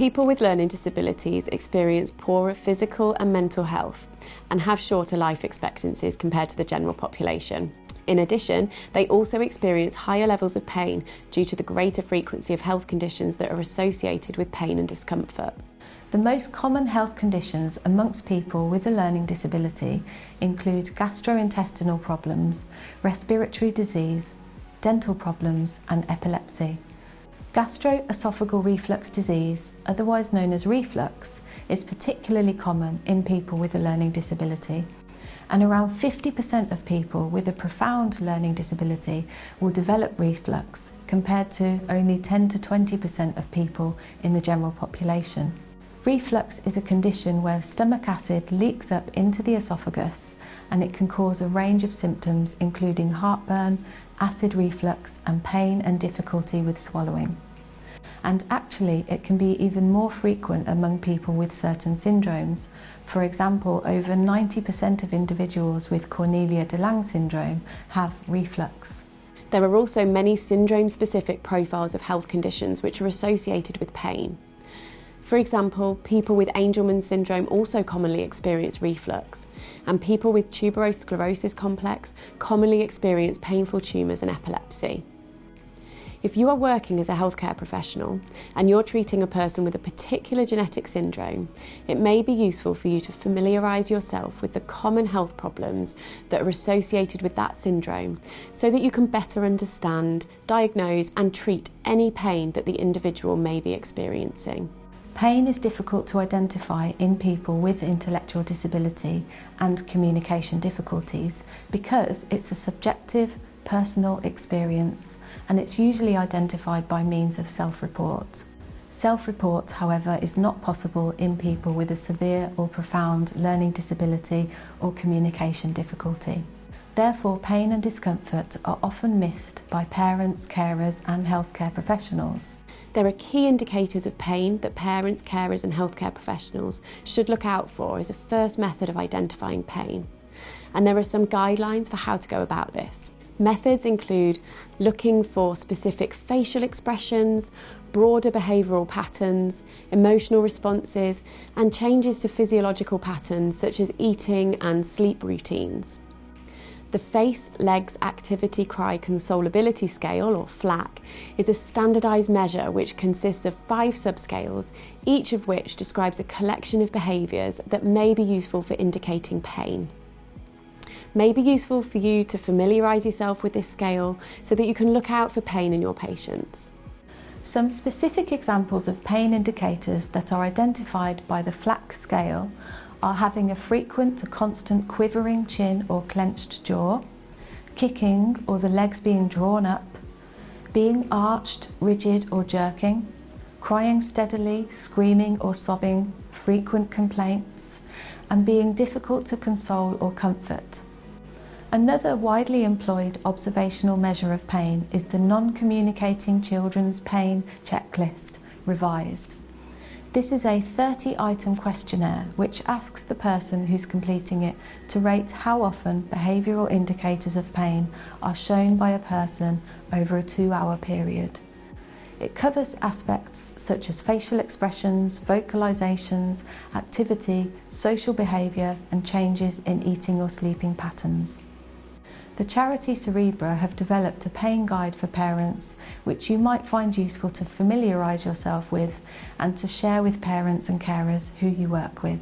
People with learning disabilities experience poorer physical and mental health and have shorter life expectancies compared to the general population. In addition, they also experience higher levels of pain due to the greater frequency of health conditions that are associated with pain and discomfort. The most common health conditions amongst people with a learning disability include gastrointestinal problems, respiratory disease, dental problems and epilepsy. Gastroesophageal reflux disease, otherwise known as reflux, is particularly common in people with a learning disability and around 50% of people with a profound learning disability will develop reflux compared to only 10 to 20% of people in the general population. Reflux is a condition where stomach acid leaks up into the esophagus and it can cause a range of symptoms including heartburn, acid reflux and pain and difficulty with swallowing and actually it can be even more frequent among people with certain syndromes. For example, over 90% of individuals with Cornelia de Lange syndrome have reflux. There are also many syndrome-specific profiles of health conditions which are associated with pain. For example, people with Angelman syndrome also commonly experience reflux, and people with tuberous sclerosis complex commonly experience painful tumours and epilepsy. If you are working as a healthcare professional and you're treating a person with a particular genetic syndrome, it may be useful for you to familiarise yourself with the common health problems that are associated with that syndrome so that you can better understand, diagnose and treat any pain that the individual may be experiencing. Pain is difficult to identify in people with intellectual disability and communication difficulties because it's a subjective, personal experience and it's usually identified by means of self-report. Self-report, however, is not possible in people with a severe or profound learning disability or communication difficulty. Therefore, pain and discomfort are often missed by parents, carers and healthcare professionals. There are key indicators of pain that parents, carers and healthcare professionals should look out for as a first method of identifying pain. And there are some guidelines for how to go about this. Methods include looking for specific facial expressions, broader behavioural patterns, emotional responses, and changes to physiological patterns such as eating and sleep routines. The Face Legs Activity Cry Consolability Scale, or FLACC, is a standardised measure which consists of five subscales, each of which describes a collection of behaviours that may be useful for indicating pain may be useful for you to familiarise yourself with this scale so that you can look out for pain in your patients. Some specific examples of pain indicators that are identified by the FLACC scale are having a frequent to constant quivering chin or clenched jaw, kicking or the legs being drawn up, being arched, rigid or jerking, crying steadily, screaming or sobbing, frequent complaints, and being difficult to console or comfort. Another widely employed observational measure of pain is the Non-Communicating Children's Pain Checklist, revised. This is a 30-item questionnaire which asks the person who's completing it to rate how often behavioural indicators of pain are shown by a person over a two-hour period. It covers aspects such as facial expressions, vocalisations, activity, social behaviour and changes in eating or sleeping patterns. The charity Cerebra have developed a pain guide for parents which you might find useful to familiarise yourself with and to share with parents and carers who you work with.